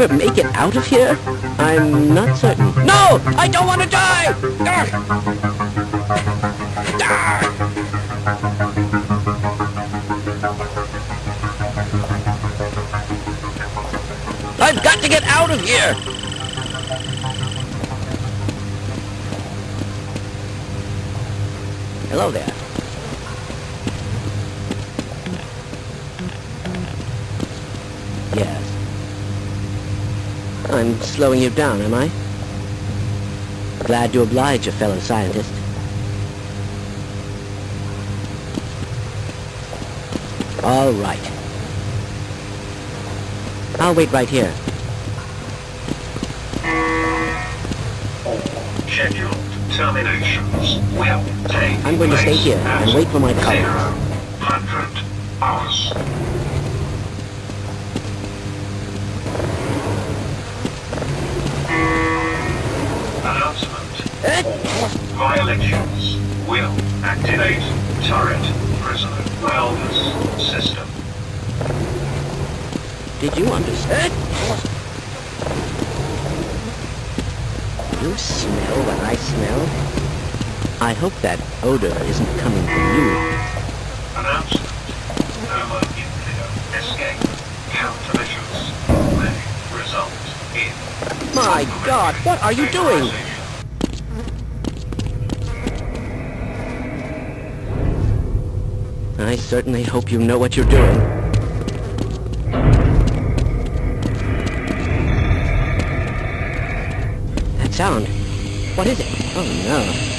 ever make it out of here? I'm not certain. No! I don't want to die! I've got to get out of here! Hello there. Slowing you down, am I? Glad to oblige a fellow scientist. All right. I'll wait right here. Scheduled terminations will take I'm going to stay here and wait for my zero colleagues. hundred hours. Violations will activate turret prisoner wellness system. Did you understand? You smell what I smell? I hope that odor isn't coming from you. Announcement. Thermonuclear escape countermeasures may result in... My God, what are you doing? I certainly hope you know what you're doing. That sound. What is it? Oh no.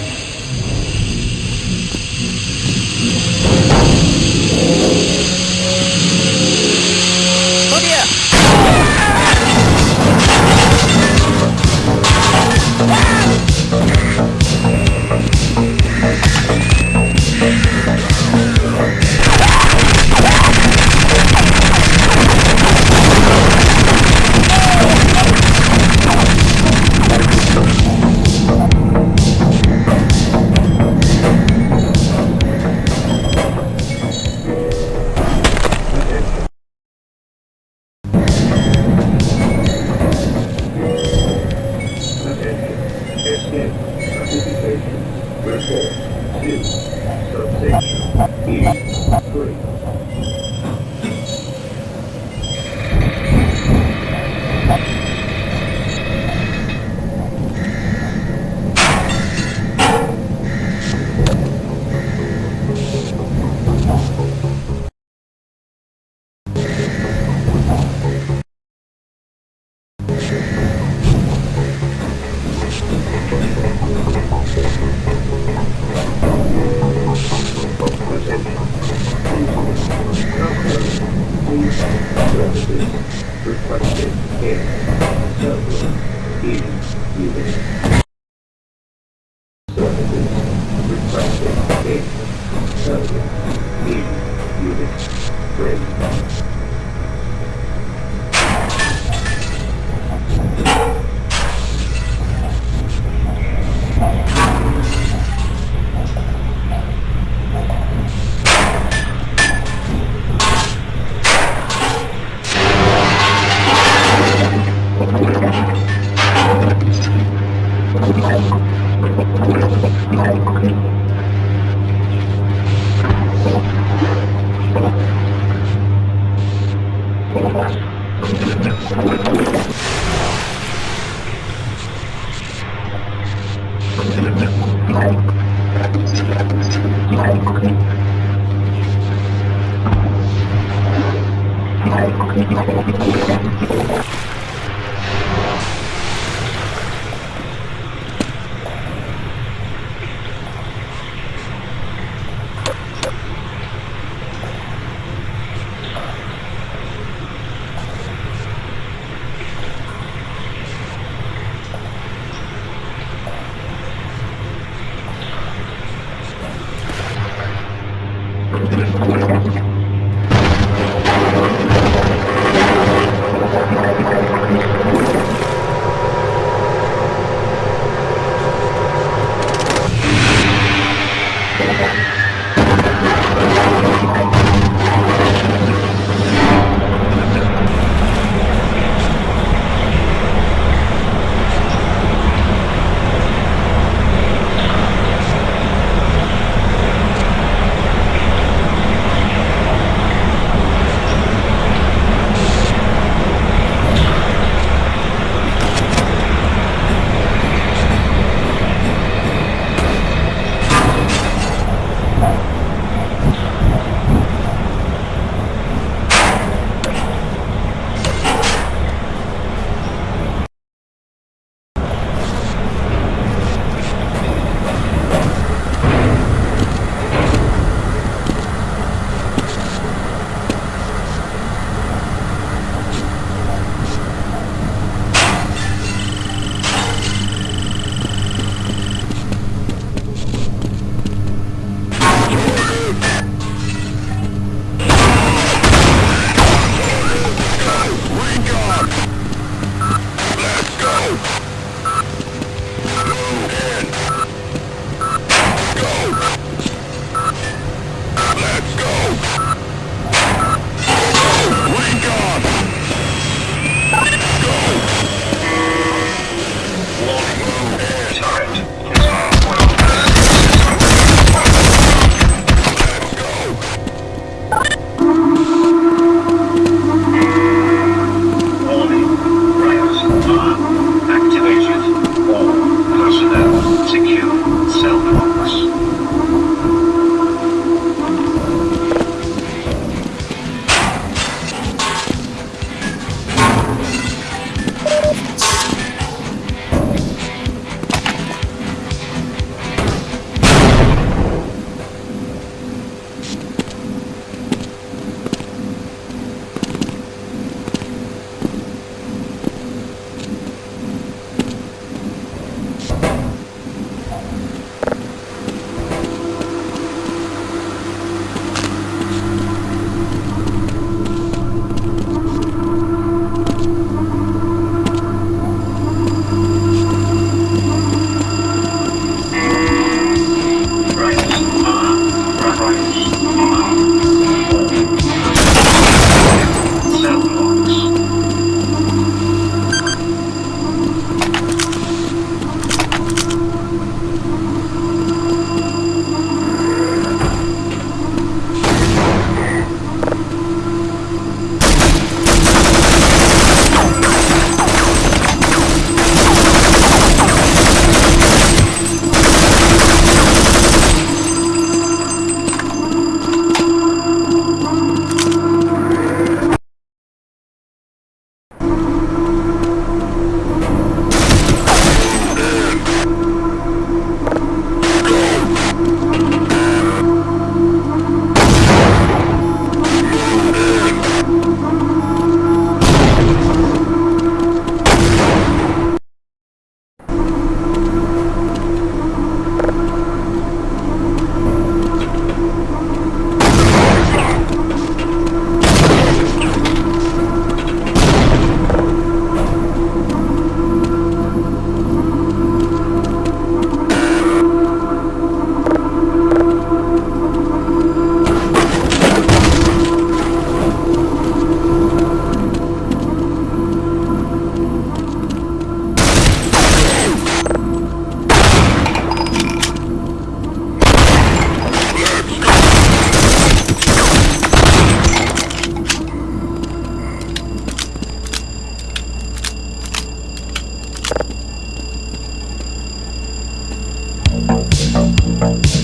Thank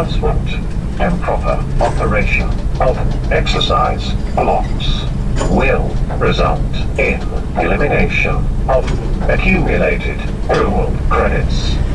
announcement. proper operation of exercise blocks will result in elimination of accumulated reward credits.